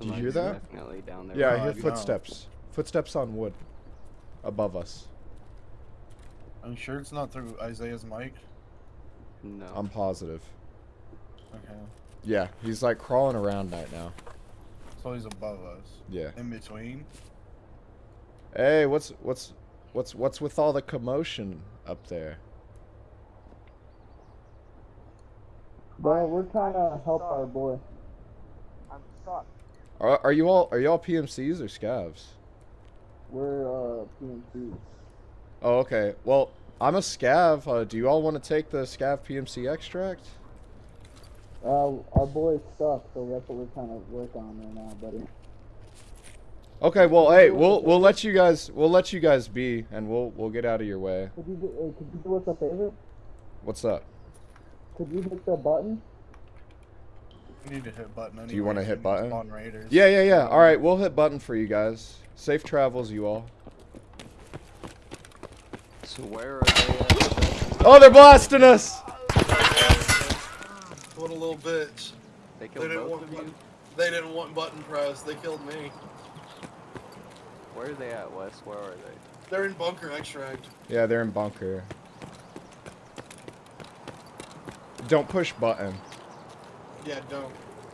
Did you hear that? Definitely down there. Yeah, I oh, hear I don't. footsteps. Footsteps on wood. Above us. I'm sure it's not through Isaiah's mic? No. I'm positive. Okay. Yeah, he's like crawling around right now. So he's above us. Yeah. In between. Hey, what's what's what's what's with all the commotion up there? Bro, we're trying to help our boy. I'm stuck. Are, are you all are you all PMCs or scavs? We're uh PMC. Oh, okay. Well, I'm a scav. Uh, do you all want to take the scav PMC extract? Uh, our boy's stuck, so that's what we're trying to work on right now, buddy. Okay. Well, hey, we'll we'll let you guys we'll let you guys be, and we'll we'll get out of your way. Could you do, uh, could you do us a favor? What's up? Could you hit the button? We need to hit button. Do you wanna hit button? Spawn raiders. Yeah, yeah, yeah. All right, we'll hit button for you guys. Safe travels, you all. So where are they at? Oh, they're blasting us! What a little bitch. They They killed didn't both want of you? button, they didn't want button press. They killed me. Where are they at, Wes? Where are they? They're in bunker extract. Yeah, they're in bunker. Don't push button. Yeah, don't.